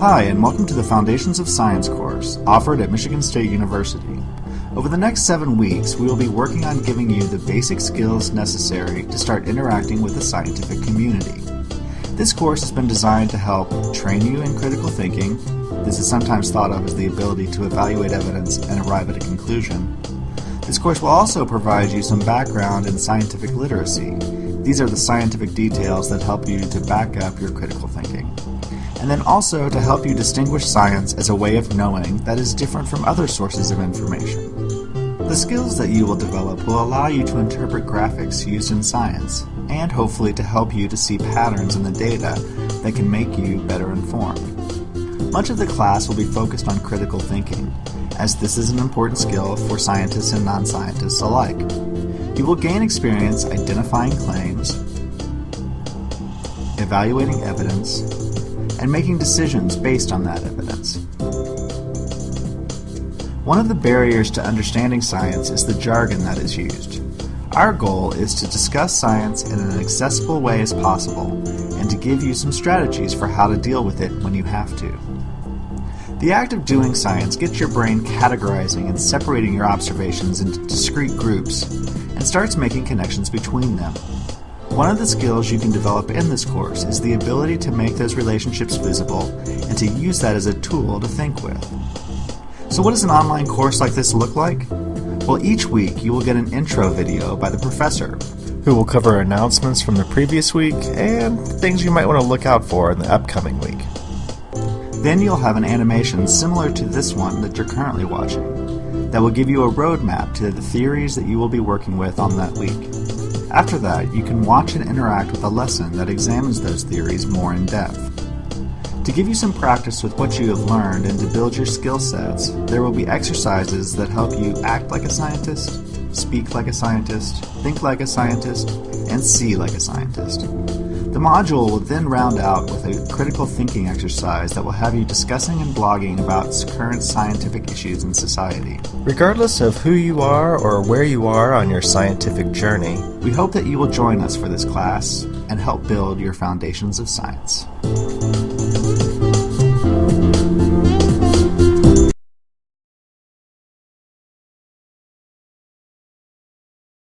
Hi, and welcome to the Foundations of Science course offered at Michigan State University. Over the next seven weeks, we will be working on giving you the basic skills necessary to start interacting with the scientific community. This course has been designed to help train you in critical thinking. This is sometimes thought of as the ability to evaluate evidence and arrive at a conclusion. This course will also provide you some background in scientific literacy. These are the scientific details that help you to back up your critical thinking and then also to help you distinguish science as a way of knowing that is different from other sources of information. The skills that you will develop will allow you to interpret graphics used in science, and hopefully to help you to see patterns in the data that can make you better informed. Much of the class will be focused on critical thinking, as this is an important skill for scientists and non-scientists alike. You will gain experience identifying claims, evaluating evidence, and making decisions based on that evidence. One of the barriers to understanding science is the jargon that is used. Our goal is to discuss science in an accessible way as possible and to give you some strategies for how to deal with it when you have to. The act of doing science gets your brain categorizing and separating your observations into discrete groups and starts making connections between them. One of the skills you can develop in this course is the ability to make those relationships visible and to use that as a tool to think with. So what does an online course like this look like? Well, each week you will get an intro video by the professor, who will cover announcements from the previous week and things you might want to look out for in the upcoming week. Then you'll have an animation similar to this one that you're currently watching that will give you a roadmap to the theories that you will be working with on that week. After that, you can watch and interact with a lesson that examines those theories more in depth. To give you some practice with what you have learned and to build your skill sets, there will be exercises that help you act like a scientist, speak like a scientist, think like a scientist, and see like a scientist. The module will then round out with a critical thinking exercise that will have you discussing and blogging about current scientific issues in society. Regardless of who you are or where you are on your scientific journey, we hope that you will join us for this class and help build your foundations of science.